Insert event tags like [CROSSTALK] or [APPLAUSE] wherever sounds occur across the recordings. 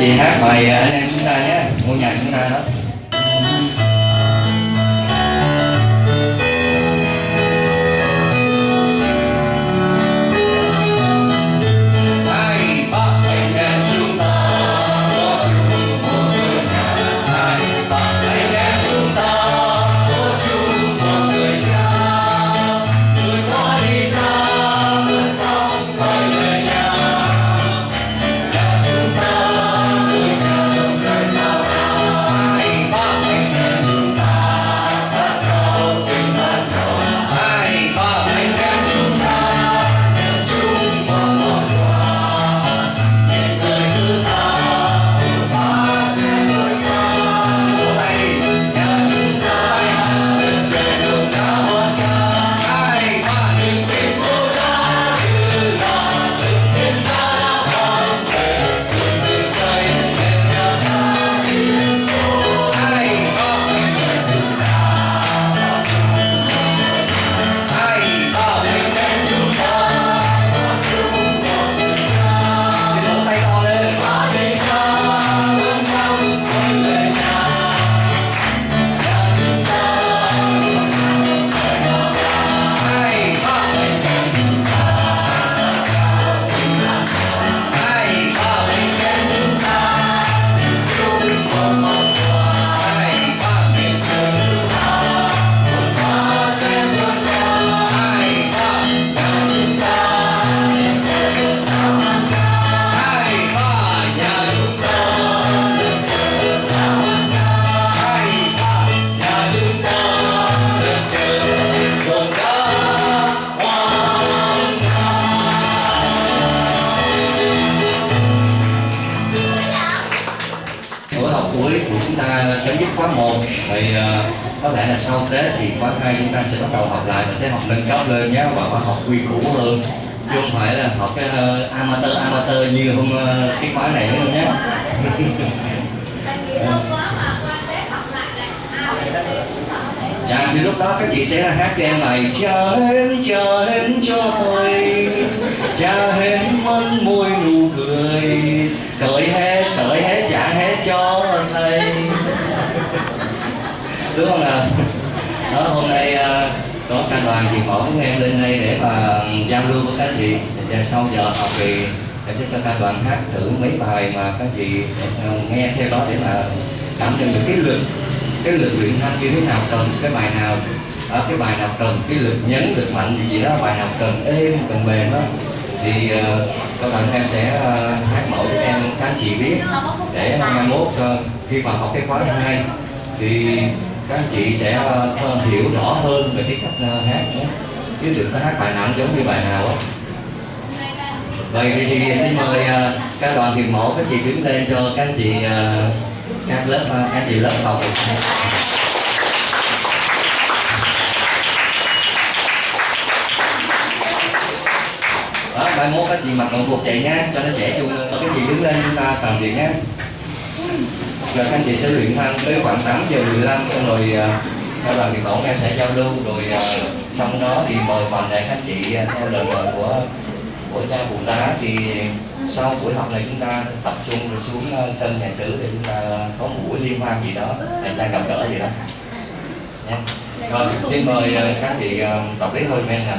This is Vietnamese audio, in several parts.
chị hát bài à, anh em chúng ta nhé ngôi nhà chúng ta đó. Hai chúng ta sẽ bắt đầu học lại và sẽ học nâng cấp lên nhé. Và khóa học quy củ hơn. Chứ không phải là học cái uh, amateur amateur như hôm uh, cái khóa này nữa nhé. Dạ thì lúc đó các chị sẽ hát cho em bài Cha hến cha hến cho tôi. Cha hến mân môi nụ cười. Cởi hết, cởi hết, trả hết cho thầy Đúng không nào? Đó, hôm nay ờ, có cả đoàn chị mẫu chúng em lên đây để mà giao lưu với các chị Và sau giờ học thì em sẽ cho các đoàn hát thử mấy bài mà các chị ờ, nghe theo đó để mà cảm nhận được cái lực cái lực luyện thanh như thế nào cần cái bài nào ở cái bài nào cần cái lực nhấn lực mạnh gì gì đó bài nào cần êm cần mềm đó thì uh, các bạn em sẽ hát mẫu cho em các chị biết để mai mốt khi mà học cái khóa hai thì các anh chị sẽ ờ, ờ, hiểu rõ hơn về cái cách ờ, hát nhé chứ đừng có hát bài nào giống như bài nào á. Vậy thì xin mời các đoàn thiền mẫu các chị đứng lên cho các anh chị các lớp các các chị lớp học. Đó, mai mốt các chị mặc đồng phục chạy nhá cho nó trẻ chung Các cái gì đứng lên chúng ta làm việc nhé là các anh chị sẽ luyện thanh tới khoảng 8 giờ 15 xong rồi à, theo đoàn thì mẫu em sẽ giao lưu, rồi à, xong đó thì mời toàn thể các chị à, theo lời mời của của cha phụ tá thì sau buổi học này chúng ta tập trung rồi xuống sân nhà sử để chúng ta có một buổi liên hoan gì đó để ta gặp gỡ gì đó. Nha. rồi xin mời các anh chị tập lý thôi, men nè.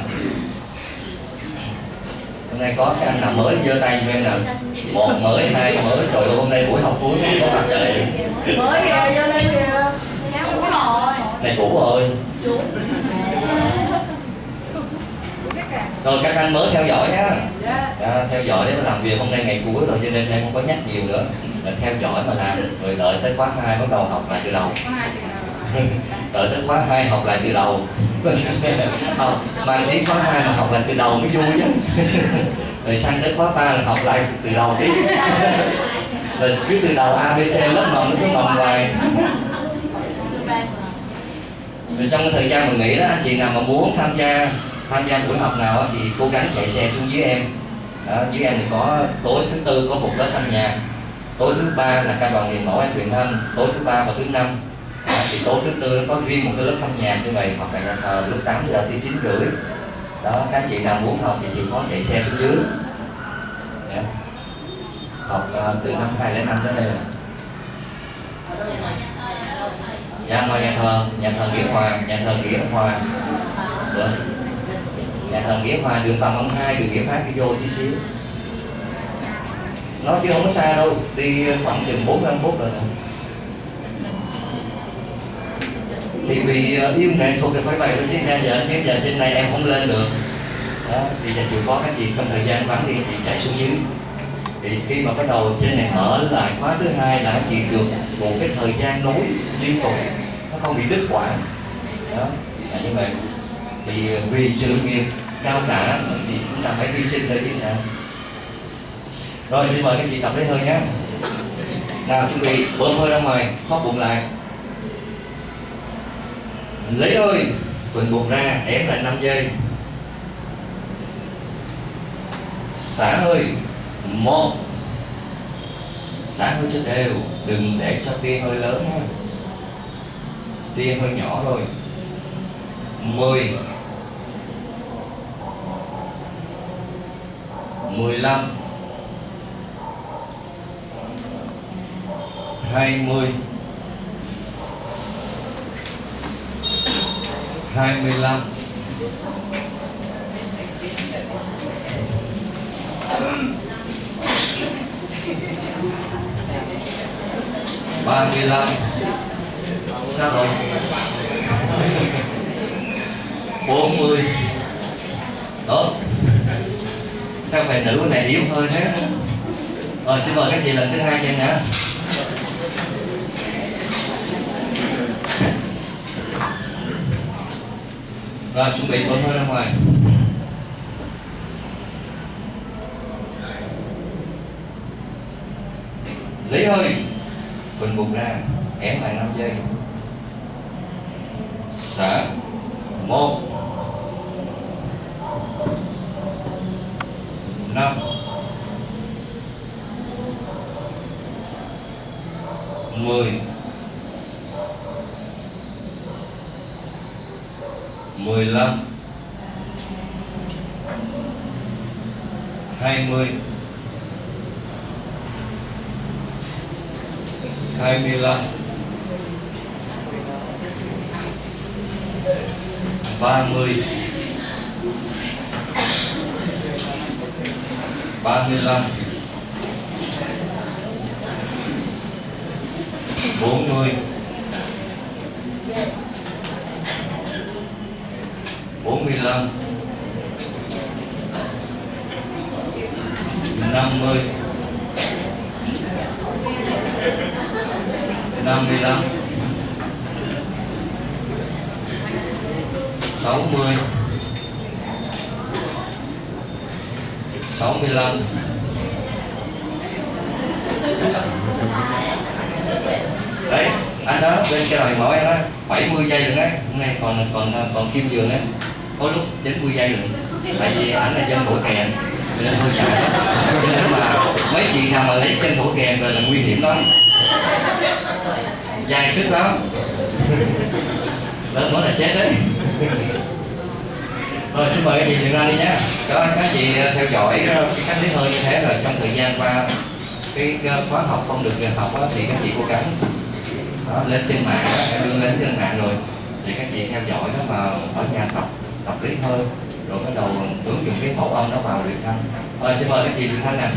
Hôm nay có cái anh nào mới giơ tay cho em nè một mới hai mới. Trời ơi hôm nay buổi học cuối có mặt trời. Mới về cho nên kìa. Này cũ rồi. Rồi các anh mới theo dõi nhá dạ. À, theo dõi để mà làm việc. Hôm nay ngày cuối rồi cho nên em không có nhắc nhiều nữa. Là theo dõi mà làm. Rồi đợi tới khóa hai bắt đầu học lại từ đầu. [LAUGHS] Đợi tới khóa hai học lại từ đầu. [LAUGHS] Học mang đến khóa hai mà học lại từ đầu mới vui chứ [LAUGHS] rồi sang tới khóa ba là học lại từ đầu tiếp [LAUGHS] rồi cứ từ đầu abc lớp nó cứ mầm hoài. rồi trong cái thời gian mình nghỉ đó anh chị nào mà muốn tham gia tham gia buổi học nào thì cố gắng chạy xe xuống dưới em. Đó, dưới em thì có tối thứ tư có một lớp thanh nhạc. Tối thứ ba là ca đoàn hiền mẫu em truyền thanh. Tối thứ ba và thứ năm đó, thì tối thứ tư nó có riêng một cái lớp thanh nhạc như vậy hoặc là lúc 8 giờ tới chín rưỡi đó các chị nào muốn học thì chịu khó chạy xe xuống dưới. Yeah. học uh, từ năm 2005 tới đây rồi. Dạ ngoài nhà thờ nhà thờ nghĩa hòa nhà thờ nghĩa hòa được. Dạ. nhà thờ nghĩa hòa đường phạm ông hai đường nghĩa phát đi vô tí xíu. Nó chứ không có xa đâu đi khoảng chừng 45 phút rồi nè thì vì yêu nghệ thuật thì phải vậy thôi chứ giờ chứ giờ trên này em không lên được. Đó, thì giờ chịu khó các chị trong thời gian vắng đi chị chạy xuống dưới. Thì khi mà bắt đầu trên này mở lại khóa thứ hai là chị được một cái thời gian nối liên tục, nó không bị đứt quãng. Đó, là như vậy. Thì ờ, vì sự nghiệp cao cả thì chúng ta phải hy sinh thôi chứ nào rồi, xin mời các chị tập lấy hơi nhé. Nào, chuẩn bị, bơm hơi ra ngoài khóp bụng lại lấy hơi phình bụng ra, ém lại 5 giây xả hơi, một. Xả hơi cho đều, đừng để cho tia hơi lớn ha tia hơi nhỏ thôi. Mười. Mười lăm. Hai mươi hai mươi lăm. ba mươi lăm. Sao rồi. bốn mươi. Sao phải nữ này yếu hơn thế rồi, xin mời các chị lần thứ hai cho em nữa rồi, chuẩn bị bơm hơi ra ngoài. Lấy hơi bình bụng ra, ém lại 5 giây. Xả một, năm. Mười. 15 20 25 30 35 40 lăm. Năm mươi. Năm mươi lăm. Sáu mươi. Sáu mươi lăm. Đấy, anh đó, bên cái lời mẫu em đó 70 giây rồi đấy. Hôm nay còn còn còn kim giường đấy có lúc 90 giây rồi. Tại vì ảnh là dân thổ kèn cho nên hơi sợ. cho nên mà mấy chị nào mà lấy chân thổ kèn rồi là nguy hiểm lắm. Dài sức lắm. Lớn nói là chết đấy. Rồi xin mời các chị dừng ra đi nhé các anh các chị ờ, theo dõi cái cách lấy hơi như thế rồi trong thời gian qua cái ờ, khóa học không được học đó, thì các chị cố gắng đó, lên trên mạng đó, em đưa lên trên mạng rồi thì các chị theo dõi đó mà ở nhà tập tập lý hơn. Rồi bắt đầu ứng dụng cái mẫu âm nó vào luyện thanh. Rồi, xin mời các chị luyện thanh nè?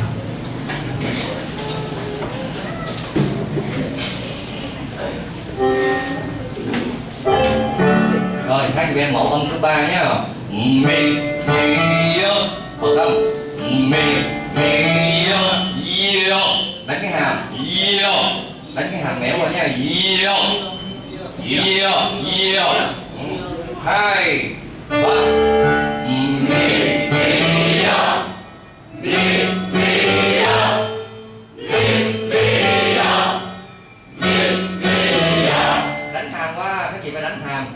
Rồi, các chị em mẫu âm thứ ba nhé. Mi mi yo một âm. Mi mi yo yo đánh cái hàm. Yo đánh cái hàm méo qua nha. Yo yo yo hai đánh hàm qua các chị phải đánh hàm?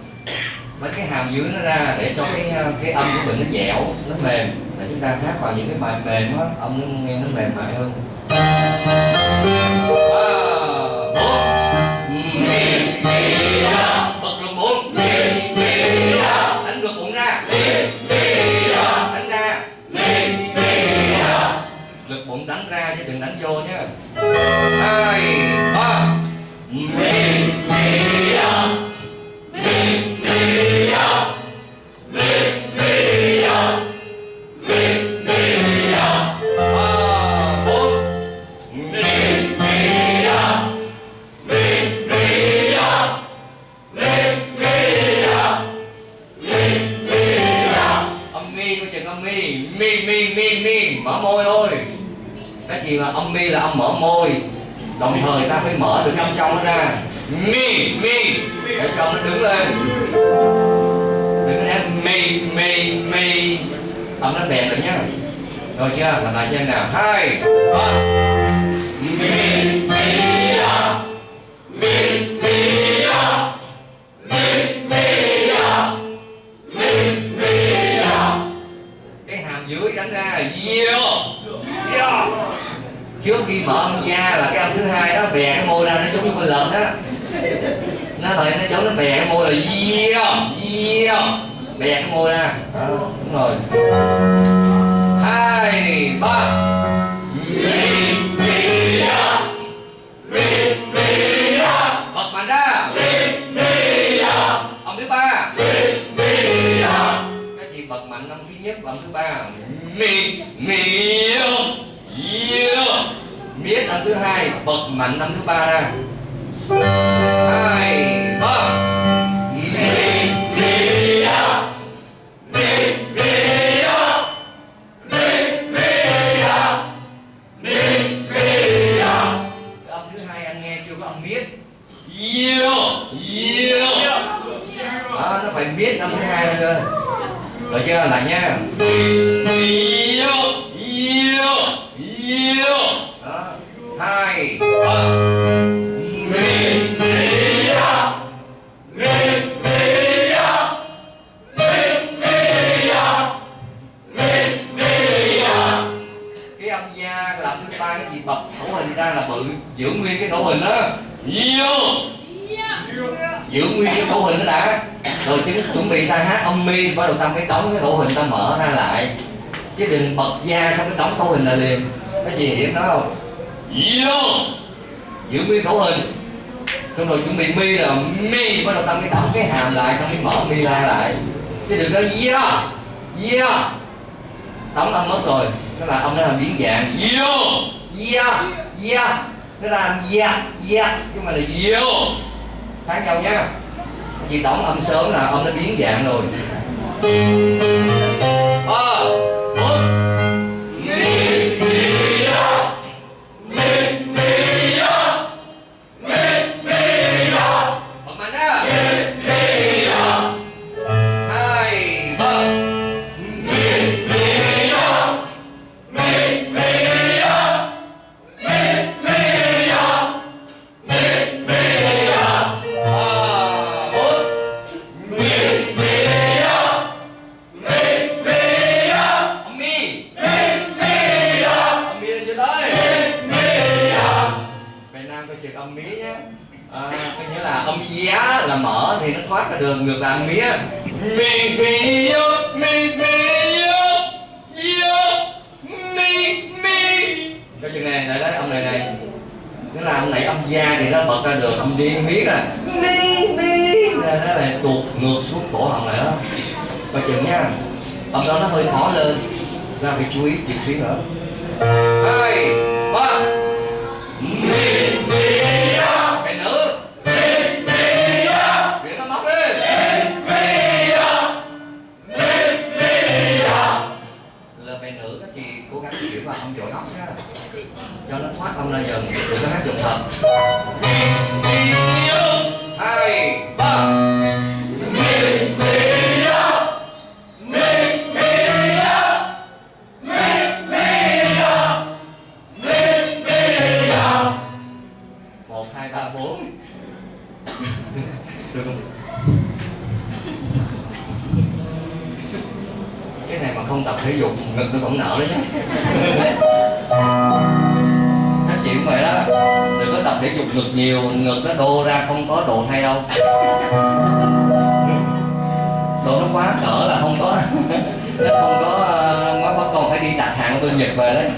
Cái hàm dưới nó ra để cho cái ờ, cái âm của mình nó dẻo, nó mềm. Để chúng ta hát vào những cái bài mềm á, âm nó nghe nó mềm mại hơn. Ba bốn mi mi cũng đánh ra chứ đừng đánh vô nhé hai ba mì mì mạnh năm thứ ba ra. Hai ba. Mi mi ya mi mi ya mi mi ya mi mi ya âm thứ hai anh nghe chưa có âm biết? Yo yo đó, nó phải biết âm thứ hai lên cơ. Rồi chưa lại nha. mi yo yo yo hai. Ba mi ya mi mi ya mi mi ya cái âm gia làm thứ ba cái gì? Bật khẩu hình ra là bự. Giữ nguyên cái khẩu hình đó. Yo. Giữ nguyên cái khẩu hình đó đã. Rồi chứ chuẩn bị ta hát âm mi bắt đầu ta mới đóng cái khẩu hình ta mở ra lại. Chứ đừng bật da xong cái đóng khẩu hình lại liền. Cái gì hiểu nó không yo giữ nguyên khẩu hình. Xong rồi chuẩn bị mi là mi, bắt đầu ta mới đóng cái hàm lại ta mới mở mi ra lại. Chứ đừng có yeah yeah đóng âm mất rồi, nó là âm, nó làm biến dạng yo yeah yeah nó làm yeah yeah chứ mà là yo khác nhau nhá. Chị đóng âm sớm là âm nó biến dạng rồi. nữa. Coi chừng nha. Ở đó nó hơi khó lên. Ra phải chú ý chút xíu nữa. Hai, ba. Mình đi cái nữa Cố gắng chuyển vào ông chỗ nóng nha. Cho nó thoát ông ra dần Đừng có hát dùng thật cái này mà không tập thể dục ngực nó vẫn nở đấy nhá. Các chị cũng vậy đó. Đừng có tập thể dục ngực nhiều ngực nó đô ra không có đồ thay đâu. Đồ nó quá cỡ là không có. Nó không có ờ, uh, quá con phải đi đặt hàng bên nhật về đấy.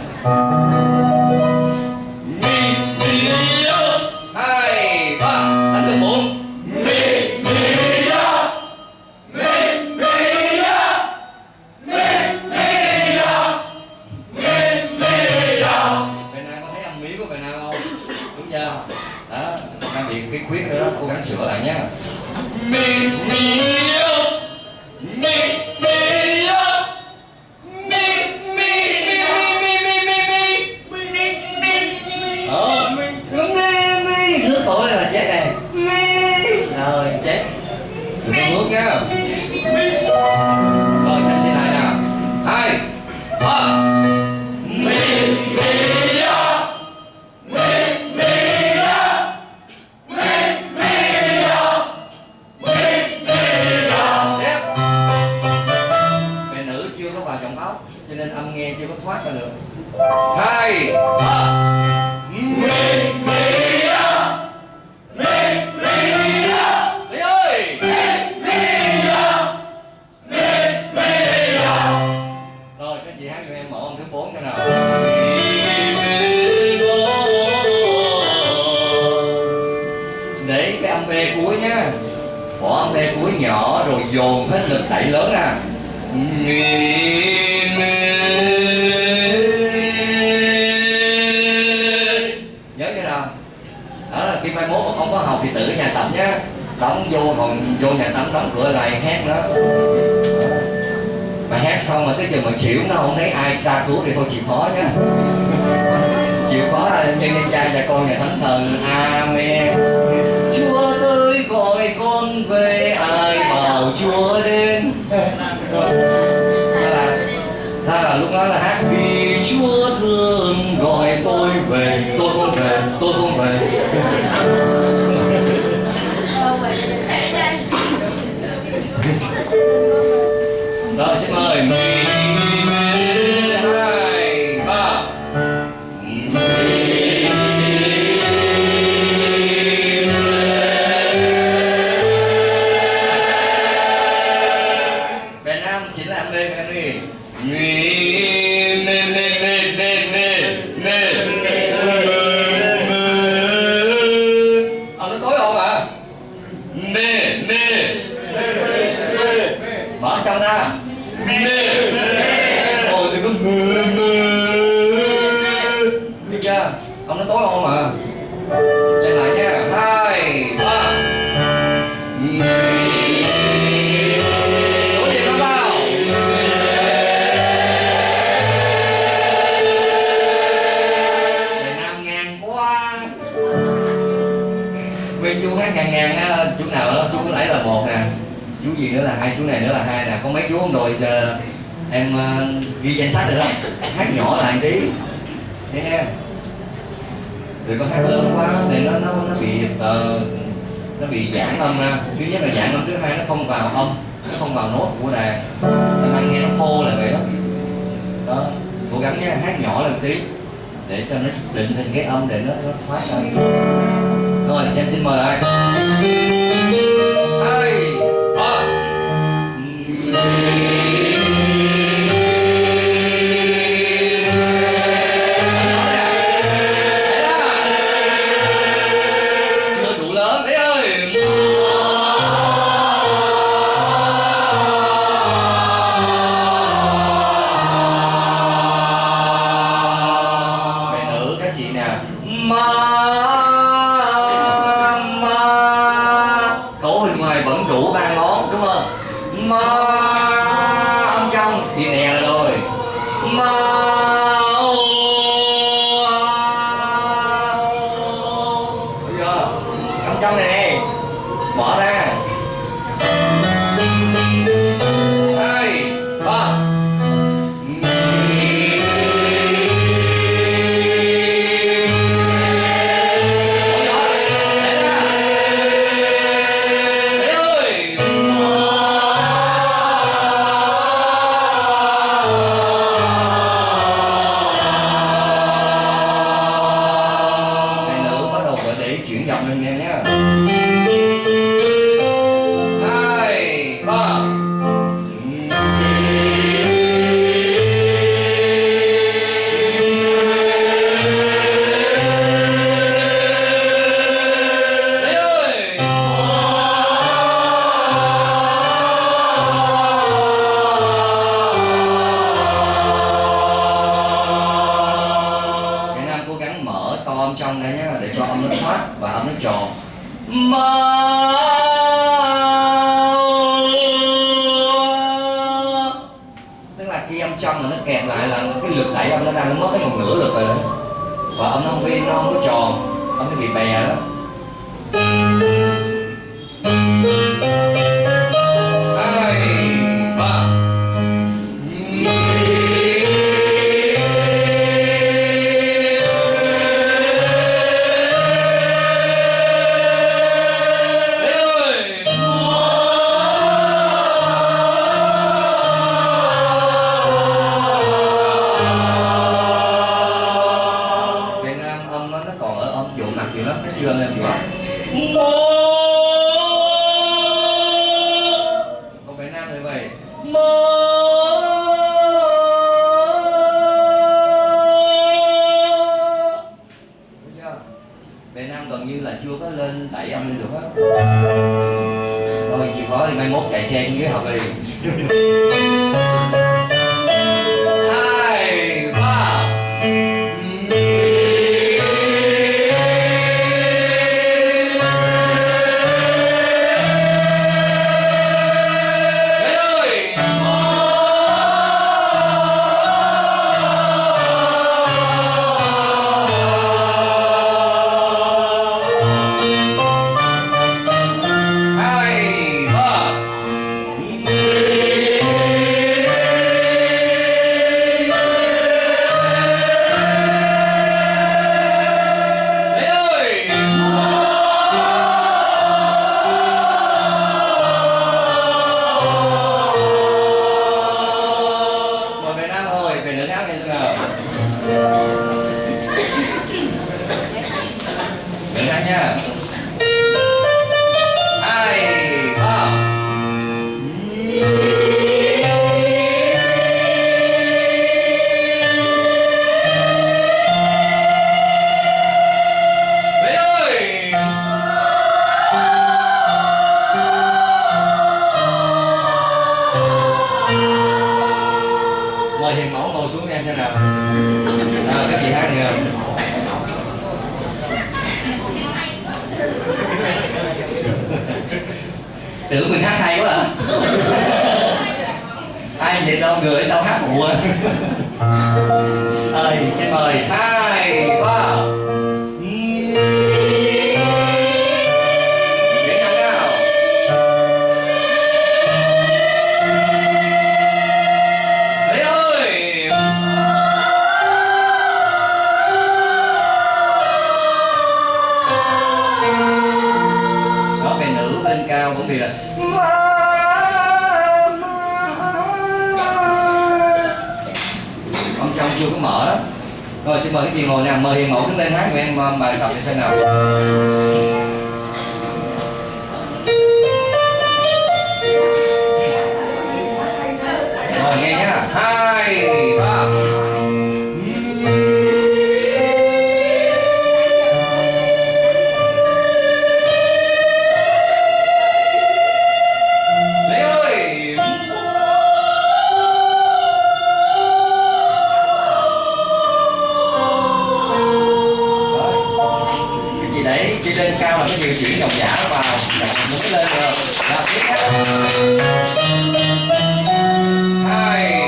Bỏ âm cuối nhỏ rồi dồn hết lực đẩy lớn ra. Nhớ cái nào đó là khi mai mốt mà không có học thì tự ở nhà tập nhé đóng vô còn vô nhà tắm đóng cửa lại hát đó. Mà hát xong mà tới giờ mà xỉu nó không thấy ai ra cứu thì thôi chịu khó nhá. Chịu khó là nhân nhân cha và con nhà thánh thần. Amen. Chúa gọi con về ai bảo chúa đến? Ra là, lúc đó là hát vì chúa thương gọi tôi về tôi không về tôi không về. Đó xin mời. Là hai, chú này nữa là hai là Có mấy chú không rồi giờ em uh, ghi danh sách rồi đó. Hát nhỏ lại một tí. Thế em. Đừng có hát lớn quá để nó nó nó bị uh, nó bị giãn âm ra thứ nhất là giãn âm thứ hai nó không vào âm nó không vào nốt của đàn. Cho anh nghe nó phô là vậy đó. Đó cố gắng nhé hát nhỏ lên tí. Để cho nó định hình cái âm để nó nó thoát ra. Rồi xem xin mời ai. theo công là con trong chưa có mở đó. Rồi, xin mời cái chị ngồi nè, mời hiền mẫu đứng lên hát với em um, bài tập như thế nào. Rồi, nghe nhá. Hai giả vào đặt mũi lên rồi. Đặt tiếp. Hai.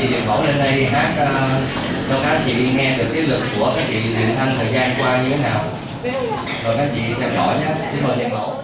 chị mẫu lên đây hát ờ, cho các chị nghe được cái lực của các chị điện thanh thời gian qua như thế nào. Rồi các chị theo dõi nhé. Xin mời điện mẫu